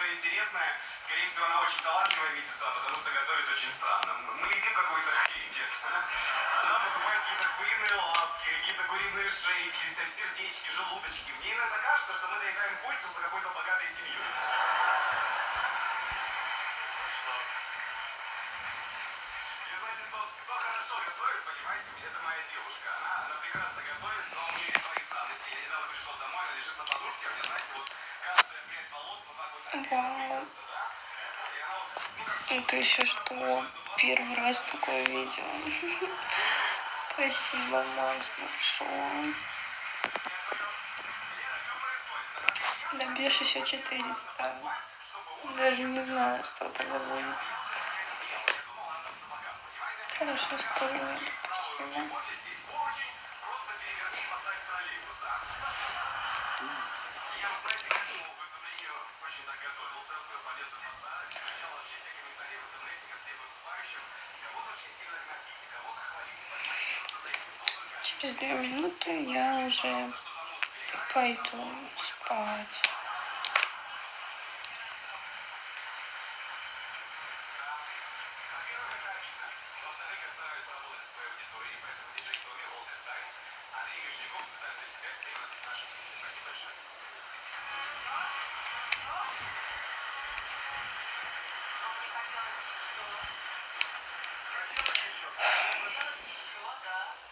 что интересное, скорее всего, она очень талантливая медсестра, потому что готовит очень странно. Вау. ну, Это еще что? Первый раз такое видела. Спасибо, Макс, большое. Добьешь еще 400. Даже не знаю, что тогда будет. Хорошо, спорим. Спасибо. Через две минуты я уже пойду спать.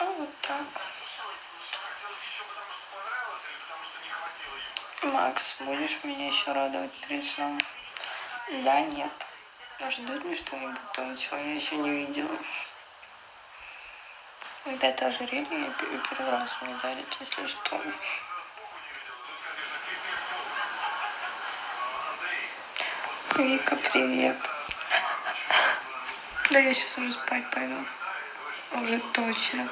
А вот так. Макс, будешь меня еще радовать перед сном? Да, нет. Ждут мне что-нибудь то, чего я еще не видела. Это ожерелье первый раз мне дарит, если что. Вика, привет. Да я сейчас уже спать пойду. Уже точно.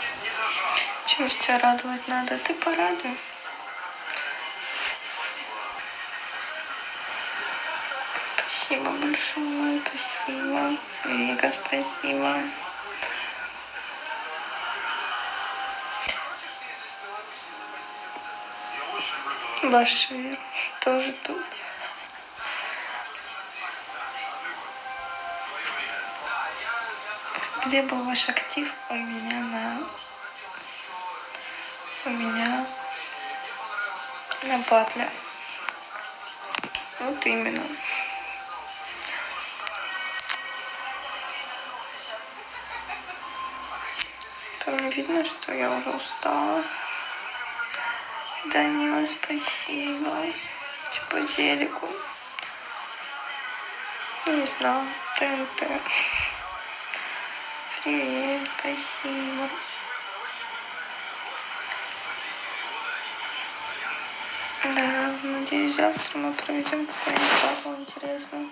Не, не до жара. Чего ж тебя радовать надо? Ты порадуй. Спасибо большое, спасибо. Вика, спасибо. Башир тоже тут. Где был ваш актив? У меня на... У меня на батле. Вот именно. Там видно, что я уже устала. Данила, спасибо. Что по телеку? Не знаю, ТНТ. Привет, спасибо. Да, надеюсь, завтра мы проведем какой-нибудь батл интересный.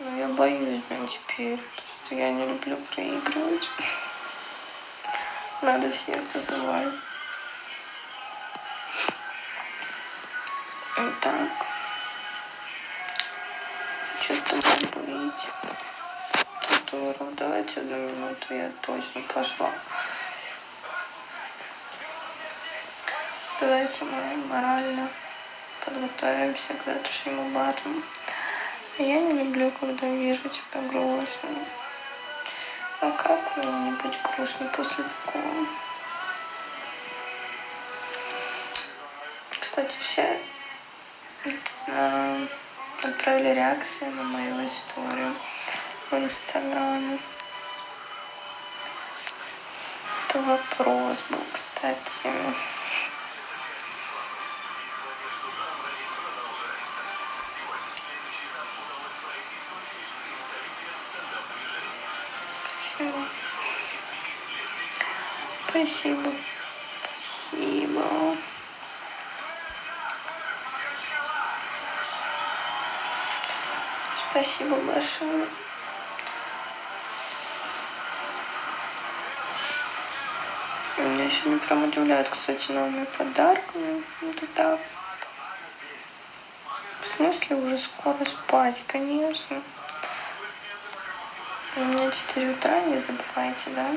Но я боюсь, блин, теперь, потому что я не люблю проигрывать. Надо сердце срывать. Вот так. Что с тобой быть? Татуировку. Давайте одну минуту, я точно пошла. Давайте мы морально подготовимся к завтрашнему батлу. Я не люблю, когда вижу тебя грустным. А как мне не быть грустно после такого? Кстати, все отправили реакции на мою историю в Инстаграме. Это вопрос был, кстати. Спасибо. Спасибо. Спасибо большое. Меня сегодня прям удивляют, кстати, новыми подарками. Это так. смысле уже скоро спать? Конечно. У меня 4 утра, не забывайте, да?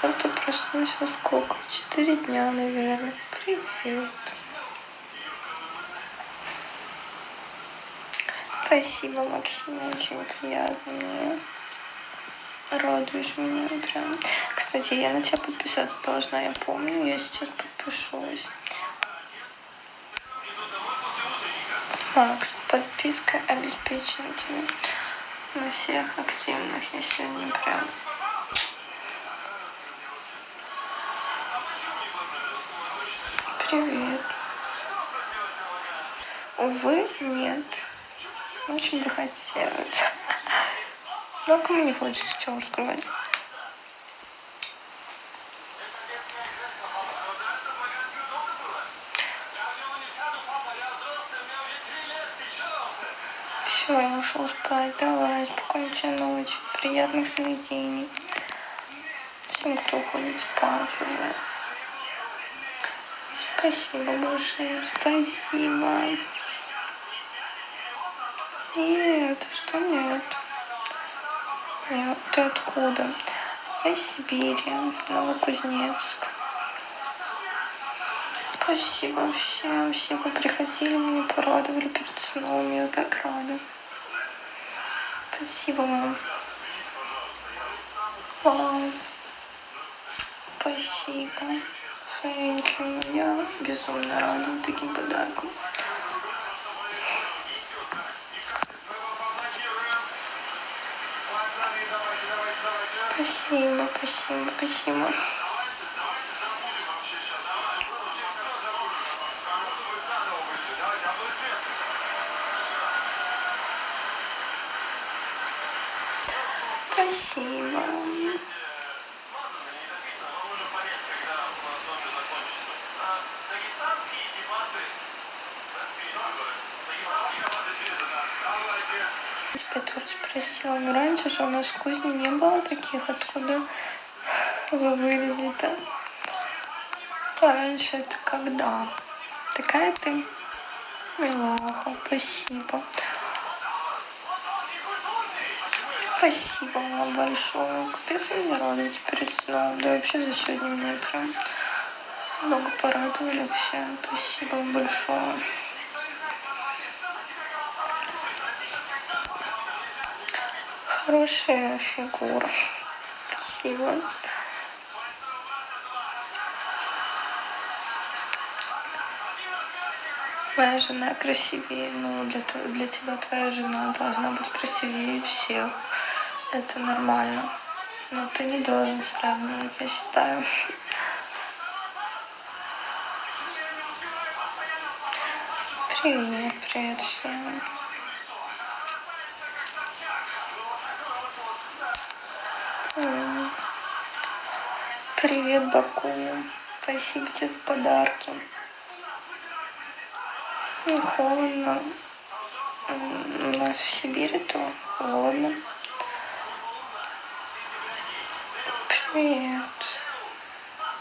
Завтра проснусь во сколько? Четыре дня, наверное. Привет. Спасибо, Максим, очень приятно мне. Радуешь меня прям. Кстати, я на тебя подписаться должна, я помню. Я сейчас подпишусь. Макс, подписка обеспечена тебе. На всех активных я сегодня прям Привет. Увы, нет. Очень бы хотелось. Но кому не хочется, чего скрывать. Все, я ушел спать. Давай, спокойной ночи. Приятных сновидений. Всем, кто уходит спать уже. Спасибо большое. Спасибо. Нет, что нет? Нет, ты откуда? Я из Сибири, Новокузнецк. Спасибо всем, все вы приходили, меня порадовали перед сном, я так рада. Спасибо вам. Вау. Спасибо. Thank you. Я безумно рада таким подарком. Спасибо, спасибо, спасибо. Спасибо. Тебя тоже спросила, но раньше же у нас в кузне не было таких, откуда вы вылезли-то? Пораньше это когда? Такая ты милаха, спасибо. Спасибо вам большое. Капец, вы меня радуете перед сном. Да вообще за сегодня меня прям много порадовали все. Спасибо вам большое. Хорошая фигура. Спасибо. Моя жена красивее, ну для, для тебя твоя жена должна быть красивее всех. Это нормально. Но ты не должен сравнивать, я считаю. Привет, привет всем. Привет, Баку. Спасибо тебе за подарки. Не холодно. У нас в Сибири то холодно. Привет.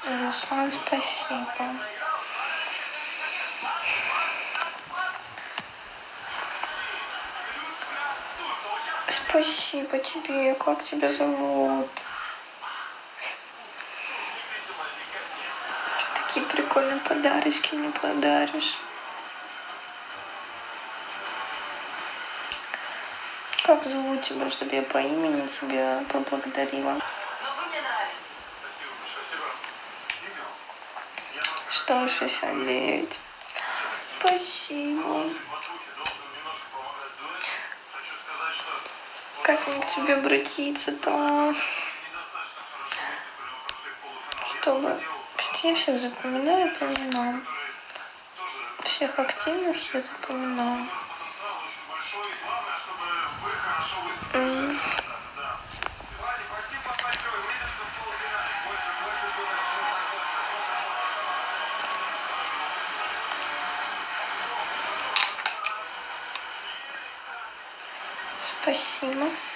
Руслан, спасибо. Спасибо тебе. Как тебя зовут? Ты такие прикольные подарочки мне подаришь. Как зовут тебя, чтобы я по имени тебя поблагодарила? Что, 69? Спасибо. Как мне к тебе обратиться-то? Чтобы... Что я всех запоминаю по именам. Всех активных я запоминаю. Спасибо.